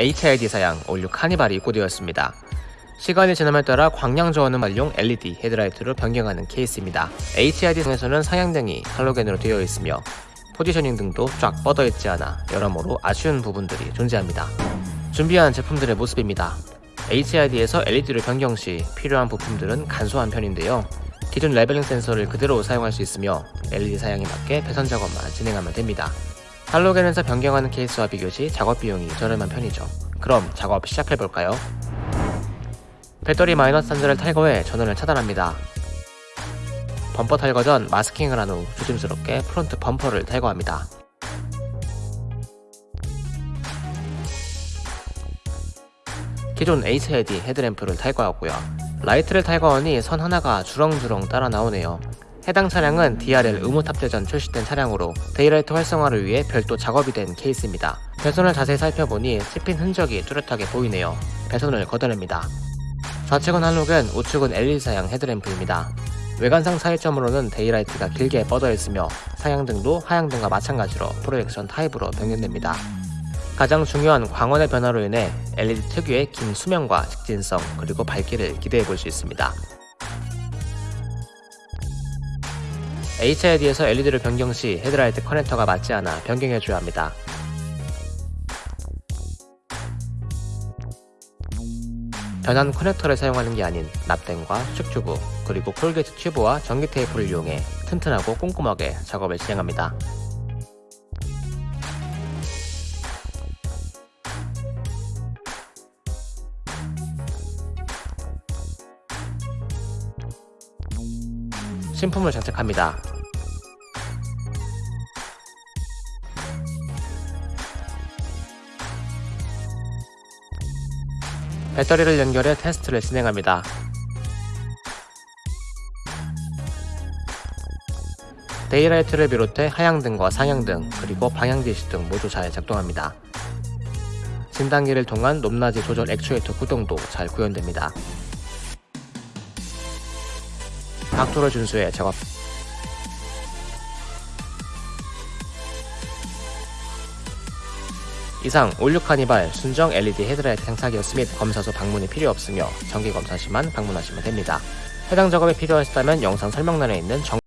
HID 사양 올 뉴 카니발이 입고되었습니다. 시간이 지남에 따라 광량 저하는 말용 LED 헤드라이트로 변경하는 케이스입니다. HID 사양에서는 상향등이 할로겐으로 되어 있으며 positioning 등도 쫙 뻗어 있지 않아 여러모로 아쉬운 부분들이 존재합니다. 준비한 제품들의 모습입니다. HID에서 LED로 변경 시 필요한 부품들은 간소한 편인데요. 기존 leveling 센서를 그대로 사용할 수 있으며 LED 사양에 맞게 배선 작업만 진행하면 됩니다. 할로겐에서 변경하는 케이스와 비교 시 작업 비용이 저렴한 편이죠. 그럼 작업 시작해볼까요? 배터리 마이너스 단자를 탈거해 전원을 차단합니다. 범퍼 탈거 전 마스킹을 한 후 조심스럽게 front 범퍼를 탈거합니다. 기존 HID 헤드램프를 탈거하고요. 라이트를 탈거하니 선 하나가 주렁주렁 따라 나오네요. 해당 차량은 DRL 의무 탑재 전 출시된 차량으로 daylight 활성화를 위해 별도 작업이 된 케이스입니다. 배선을 자세히 살펴보니 씹힌 흔적이 뚜렷하게 보이네요. 배선을 걷어냅니다. 좌측은 할로겐, 우측은 LED 사양 헤드램프입니다. 외관상 차이점으로는 daylight가 길게 뻗어 있으며 상향등도 하향등과 마찬가지로 projection 타입으로 변경됩니다. 가장 중요한 광원의 변화로 인해 LED 특유의 긴 수명과 직진성 그리고 밝기를 기대해 볼 수 있습니다. HID에서 LED로 변경 시 헤드라이트 커넥터가 맞지 않아 변경해줘야 합니다. 변환 커넥터를 사용하는 게 아닌 납땜과 수축튜브 그리고 corrugate 튜브와 전기 테이프를 이용해 튼튼하고 꼼꼼하게 작업을 진행합니다. 신품을 장착합니다. 배터리를 연결해 테스트를 진행합니다. daylight를 비롯해 하향등과 상향등 그리고 방향지시등 모두 잘 작동합니다. 진단기를 통한 높낮이 조절 액추에이터 구동도 잘 구현됩니다. 각도를 준수해 작업 이상 올 뉴 카니발 순정 LED 헤드라이트 장착이었음 및 검사소 방문이 필요 없으며 정기 검사 시만 방문하시면 됩니다. 해당 작업이 필요하시다면 영상 설명란에 있는 정